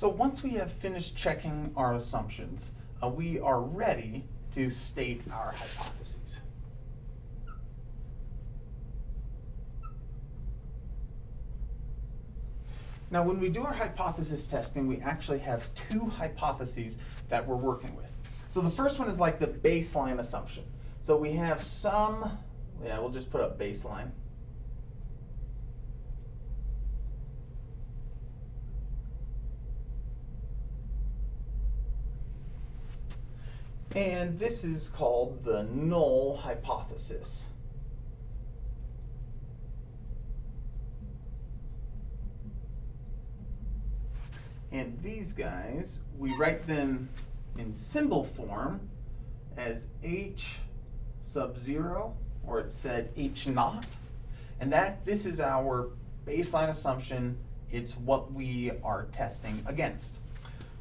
So once we have finished checking our assumptions, uh, we are ready to state our hypotheses. Now, when we do our hypothesis testing, we actually have two hypotheses that we're working with. So the first one is like the baseline assumption. So we have some, yeah, we'll just put up baseline. And this is called the null hypothesis. And these guys, we write them in symbol form as h sub 0, or it's said h naught. And that this is our baseline assumption. It's what we are testing against.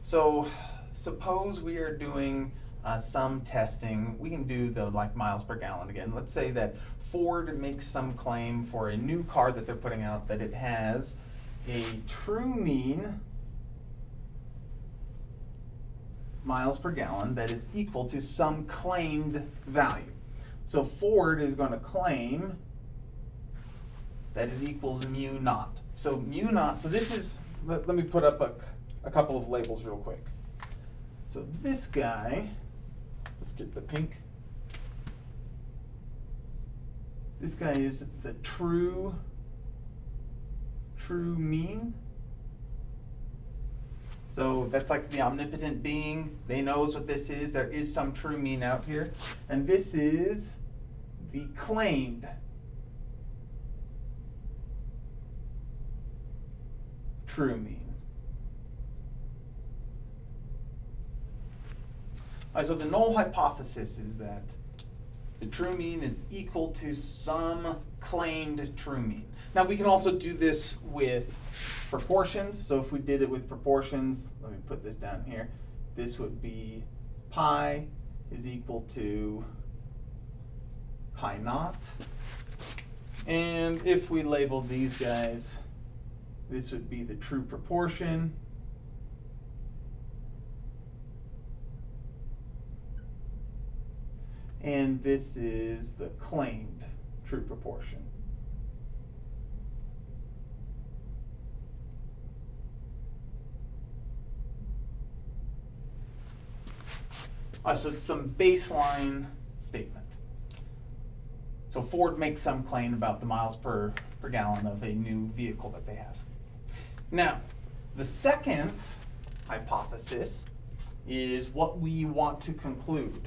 So suppose we are doing uh, some testing. We can do the like miles per gallon again. Let's say that Ford makes some claim for a new car that they're putting out that it has a true mean miles per gallon that is equal to some claimed value. So Ford is going to claim that it equals mu naught. So mu naught, so this is, let, let me put up a, a couple of labels real quick. So this guy, let's get the pink. This guy is the true, true mean. So that's like the omnipotent being. They knows what this is. There is some true mean out here. And this is the claimed true mean. Right, so the null hypothesis is that the true mean is equal to some claimed true mean. Now we can also do this with proportions. So if we did it with proportions, let me put this down here. This would be pi is equal to pi naught. And if we label these guys, this would be the true proportion. And this is the claimed true proportion. So some baseline statement. So Ford makes some claim about the miles per, per gallon of a new vehicle that they have. Now, the second hypothesis is what we want to conclude.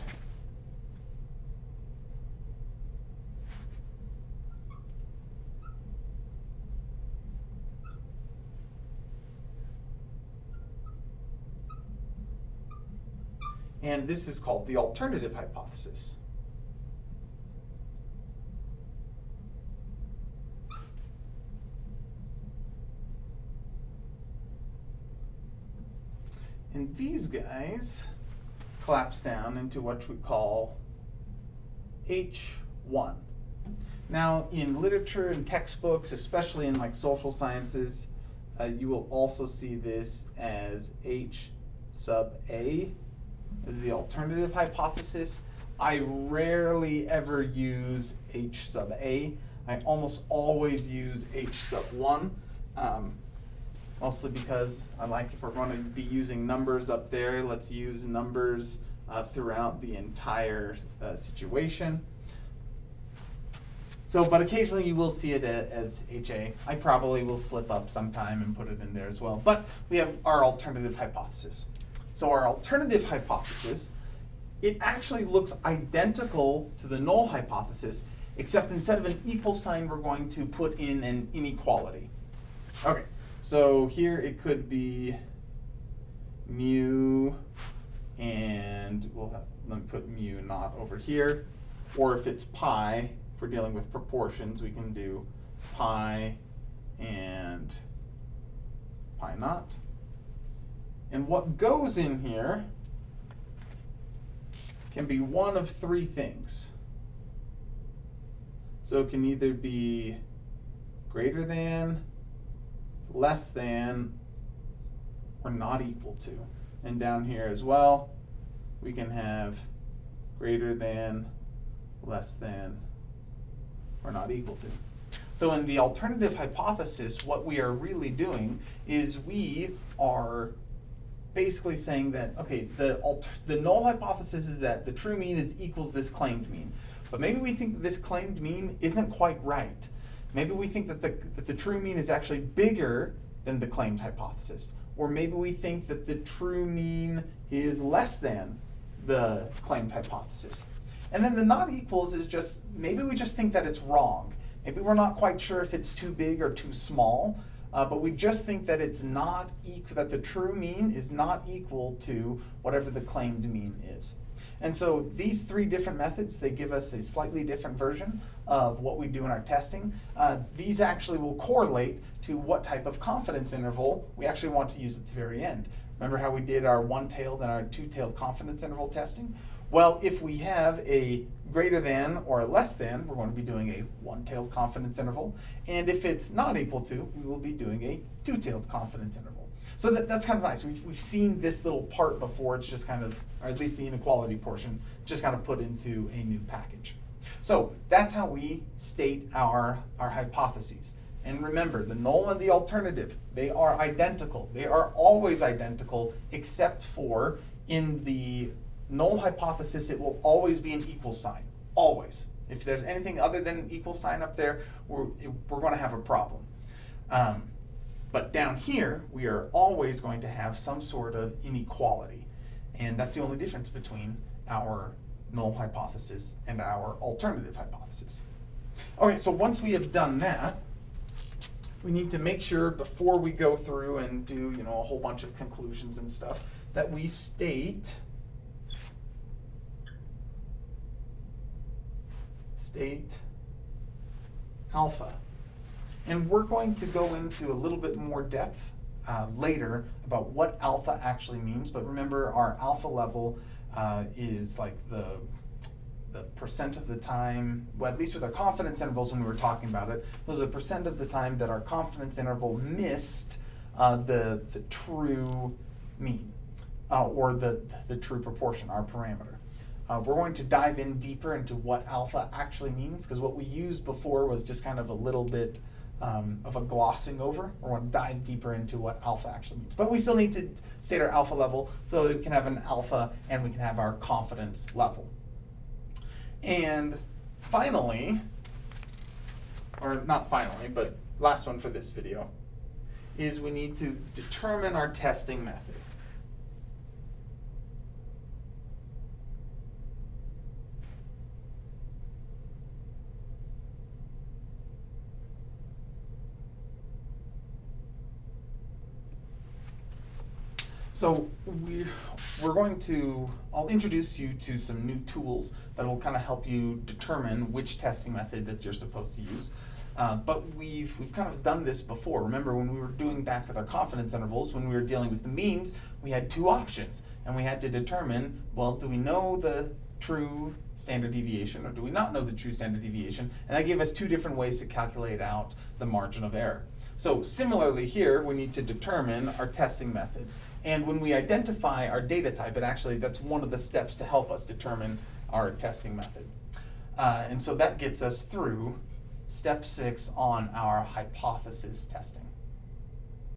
And this is called the alternative hypothesis. And these guys collapse down into what we call H1. Now, in literature and textbooks, especially in like social sciences, uh, you will also see this as H sub A is the alternative hypothesis. I rarely ever use H sub A. I almost always use H sub 1, um, mostly because I like if we're going to be using numbers up there, let's use numbers uh, throughout the entire uh, situation. So, but occasionally you will see it as HA. I probably will slip up sometime and put it in there as well. But we have our alternative hypothesis. So our alternative hypothesis, it actually looks identical to the null hypothesis, except instead of an equal sign, we're going to put in an inequality. Okay, so here it could be mu and we'll have, let me put mu naught over here. Or if it's pi, if we're dealing with proportions, we can do pi and pi naught. And what goes in here can be one of three things. So it can either be greater than, less than, or not equal to. And down here as well, we can have greater than, less than, or not equal to. So in the alternative hypothesis, what we are really doing is we are basically saying that, okay, the, the null hypothesis is that the true mean is equals this claimed mean. But maybe we think this claimed mean isn't quite right. Maybe we think that the, that the true mean is actually bigger than the claimed hypothesis. Or maybe we think that the true mean is less than the claimed hypothesis. And then the not equals is just, maybe we just think that it's wrong. Maybe we're not quite sure if it's too big or too small, uh, but we just think that it's not that the true mean is not equal to whatever the claimed mean is. And so these three different methods, they give us a slightly different version of what we do in our testing. Uh, these actually will correlate to what type of confidence interval we actually want to use at the very end. Remember how we did our one-tailed and our two-tailed confidence interval testing? Well, if we have a greater than or less than, we're going to be doing a one-tailed confidence interval. And if it's not equal to, we will be doing a two-tailed confidence interval. So that, that's kind of nice. We've, we've seen this little part before. It's just kind of, or at least the inequality portion, just kind of put into a new package. So that's how we state our, our hypotheses. And remember, the null and the alternative, they are identical. They are always identical, except for in the null hypothesis, it will always be an equal sign, always. If there's anything other than an equal sign up there, we're, we're going to have a problem. Um, but down here, we are always going to have some sort of inequality. And that's the only difference between our null hypothesis and our alternative hypothesis. Okay, so once we have done that, we need to make sure before we go through and do you know a whole bunch of conclusions and stuff that we state state alpha. And we're going to go into a little bit more depth uh, later about what alpha actually means. But remember, our alpha level uh, is like the the percent of the time, well, at least with our confidence intervals when we were talking about it, those are the percent of the time that our confidence interval missed uh, the, the true mean, uh, or the, the true proportion, our parameter. Uh, we're going to dive in deeper into what alpha actually means, because what we used before was just kind of a little bit um, of a glossing over. We're going to dive deeper into what alpha actually means. But we still need to state our alpha level so that we can have an alpha and we can have our confidence level. And finally, or not finally, but last one for this video, is we need to determine our testing method. So we, we're going to, I'll introduce you to some new tools that will kind of help you determine which testing method that you're supposed to use. Uh, but we've, we've kind of done this before. Remember when we were doing back with our confidence intervals, when we were dealing with the means, we had two options. And we had to determine, well, do we know the true standard deviation or do we not know the true standard deviation? And that gave us two different ways to calculate out the margin of error. So similarly here, we need to determine our testing method. And when we identify our data type, it actually, that's one of the steps to help us determine our testing method. Uh, and so that gets us through step six on our hypothesis testing.